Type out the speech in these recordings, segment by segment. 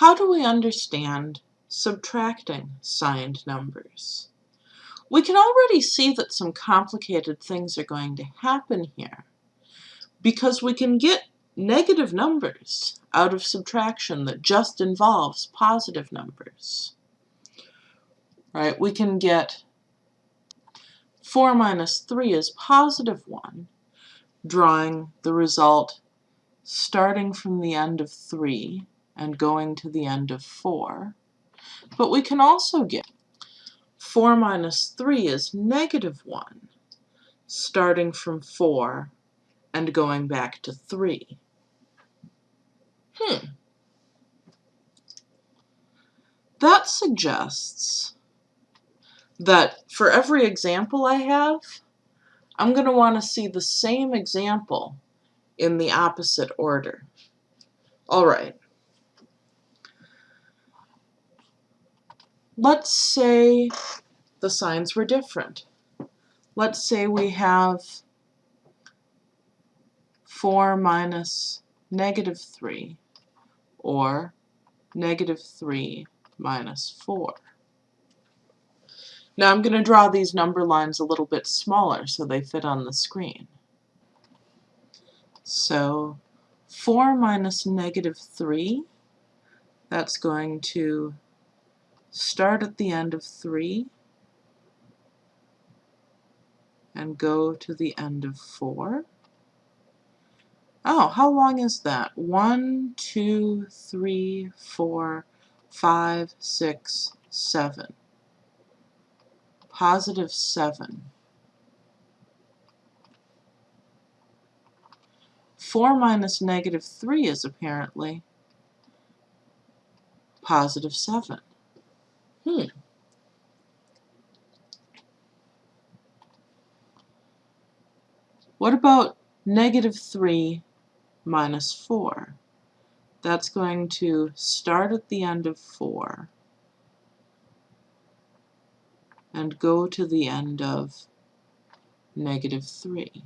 How do we understand subtracting signed numbers? We can already see that some complicated things are going to happen here because we can get negative numbers out of subtraction that just involves positive numbers. Right? We can get 4 minus 3 is positive 1, drawing the result starting from the end of 3 and going to the end of 4. But we can also get 4 minus 3 is negative 1, starting from 4 and going back to 3. Hmm. That suggests that for every example I have, I'm going to want to see the same example in the opposite order. All right. Let's say the signs were different. Let's say we have 4 minus negative 3, or negative 3 minus 4. Now I'm going to draw these number lines a little bit smaller so they fit on the screen. So 4 minus negative 3, that's going to start at the end of 3 and go to the end of 4. Oh, how long is that? One, two, three, four, five, six, seven. Positive 7. 4 minus negative 3 is apparently positive 7. Hmm. What about negative 3 minus 4? That's going to start at the end of 4 and go to the end of negative 3.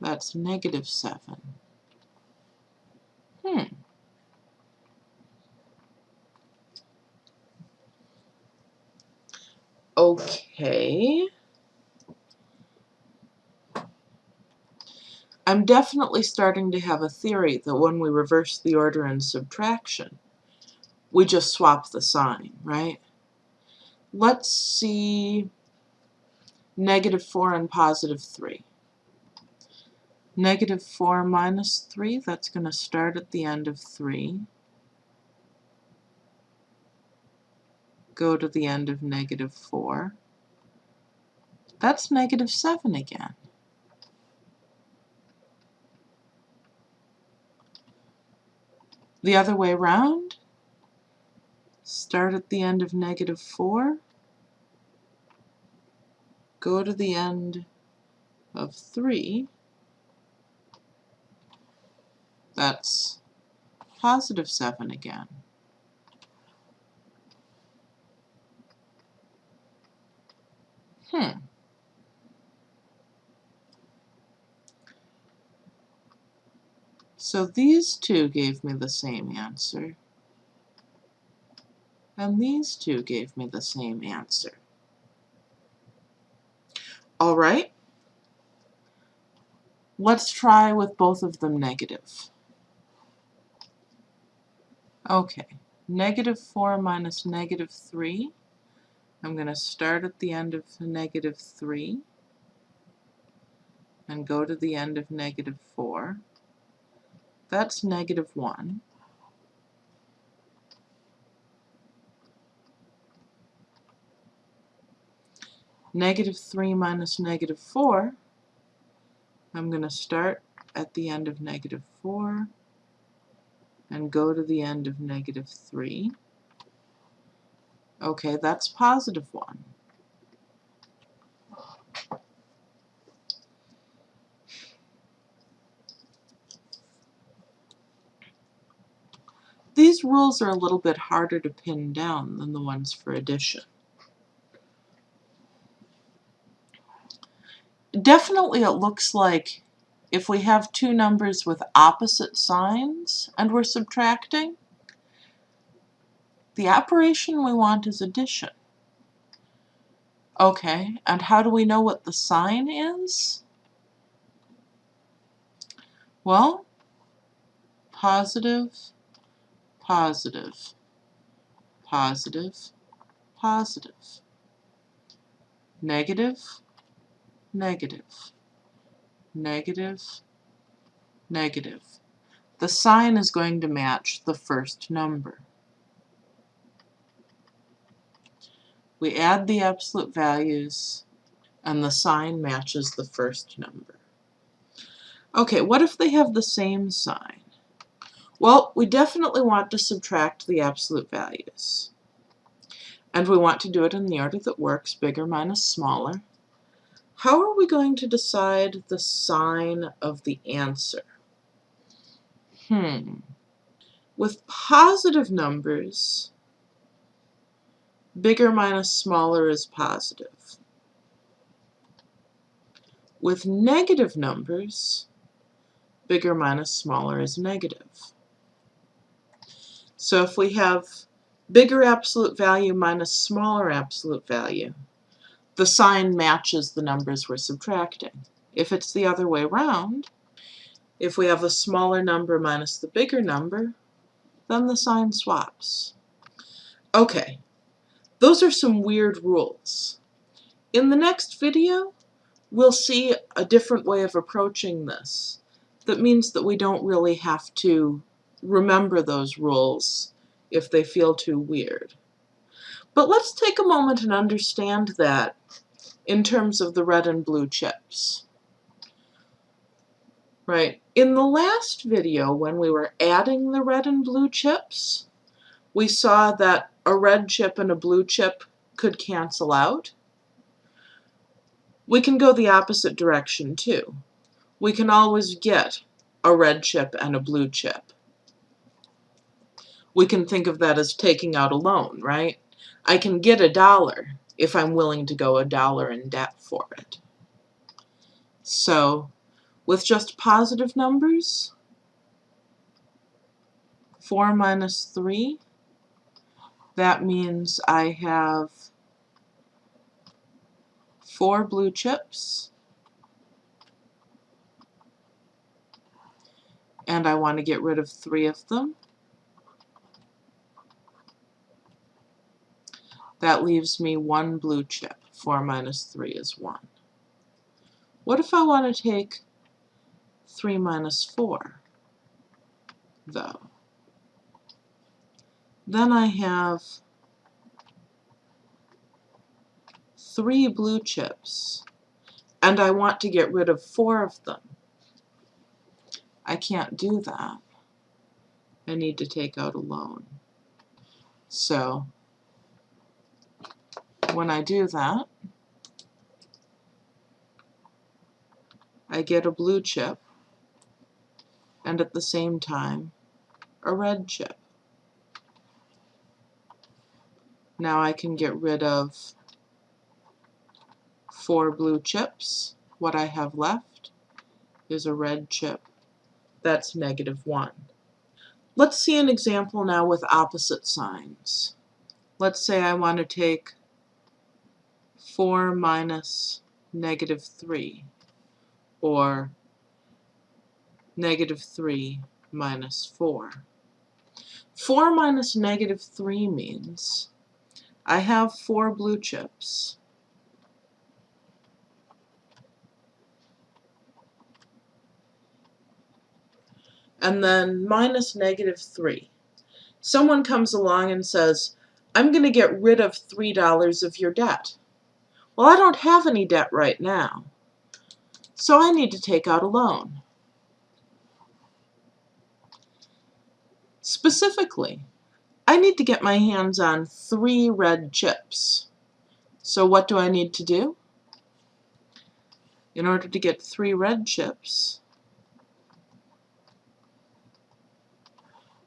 That's negative 7. Hmm. Okay. I'm definitely starting to have a theory that when we reverse the order in subtraction, we just swap the sign, right? Let's see negative 4 and positive 3. Negative 4 minus 3, that's going to start at the end of 3. Go to the end of negative 4. That's negative 7 again. The other way around, start at the end of negative 4, go to the end of 3, That's positive 7 again. Hmm. So these two gave me the same answer. And these two gave me the same answer. All right. Let's try with both of them negative. Okay, negative 4 minus negative 3. I'm going to start at the end of negative 3 and go to the end of negative 4. That's negative 1. Negative 3 minus negative 4, I'm going to start at the end of negative 4 and go to the end of negative 3. Okay, that's positive 1. These rules are a little bit harder to pin down than the ones for addition. Definitely it looks like if we have two numbers with opposite signs and we're subtracting, the operation we want is addition. Okay, and how do we know what the sign is? Well, positive, positive, positive, positive, negative, negative, negative, negative. The sign is going to match the first number. We add the absolute values and the sign matches the first number. Okay, what if they have the same sign? Well, we definitely want to subtract the absolute values. And we want to do it in the order that works, bigger minus smaller. How are we going to decide the sign of the answer? Hmm. With positive numbers, bigger minus smaller is positive. With negative numbers, bigger minus smaller is negative. So if we have bigger absolute value minus smaller absolute value, the sign matches the numbers we're subtracting. If it's the other way around, if we have a smaller number minus the bigger number, then the sign swaps. Okay, those are some weird rules. In the next video, we'll see a different way of approaching this that means that we don't really have to remember those rules if they feel too weird. But let's take a moment and understand that in terms of the red and blue chips. Right, in the last video when we were adding the red and blue chips, we saw that a red chip and a blue chip could cancel out. We can go the opposite direction too. We can always get a red chip and a blue chip. We can think of that as taking out a loan, right? I can get a dollar if I'm willing to go a dollar in debt for it. So with just positive numbers, 4 minus 3, that means I have 4 blue chips, and I want to get rid of 3 of them. That leaves me one blue chip. 4 minus 3 is 1. What if I want to take 3 minus 4, though? Then I have three blue chips, and I want to get rid of four of them. I can't do that. I need to take out a loan. So when I do that, I get a blue chip and at the same time a red chip. Now I can get rid of four blue chips. What I have left is a red chip. That's negative 1. Let's see an example now with opposite signs. Let's say I want to take 4 minus negative 3, or negative 3 minus 4. 4 minus negative 3 means I have 4 blue chips. And then minus negative 3. Someone comes along and says, I'm going to get rid of $3 of your debt. Well, I don't have any debt right now, so I need to take out a loan. Specifically, I need to get my hands on three red chips. So what do I need to do? In order to get three red chips,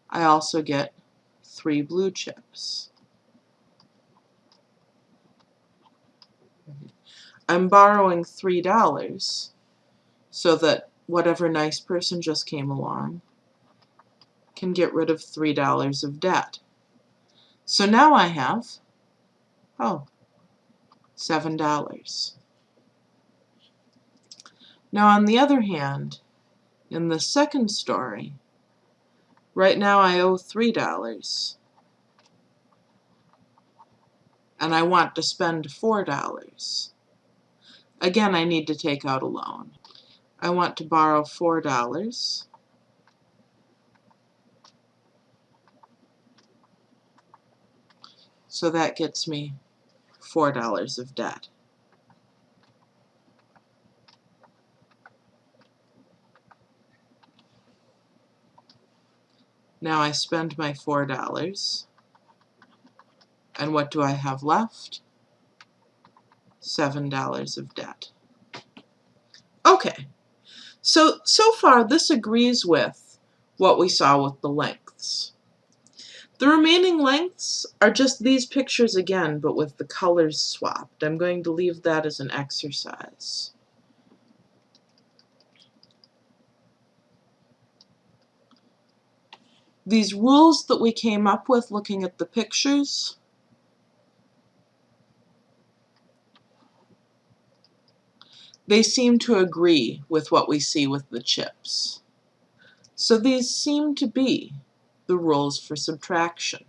I also get three blue chips. I'm borrowing $3 so that whatever nice person just came along can get rid of $3 of debt. So now I have, oh, $7. Now on the other hand, in the second story, right now I owe $3 and I want to spend $4. Again, I need to take out a loan. I want to borrow $4. So that gets me $4 of debt. Now I spend my $4. And what do I have left? $7 of debt. Okay, so, so far this agrees with what we saw with the lengths. The remaining lengths are just these pictures again, but with the colors swapped. I'm going to leave that as an exercise. These rules that we came up with looking at the pictures they seem to agree with what we see with the chips. So these seem to be the rules for subtraction.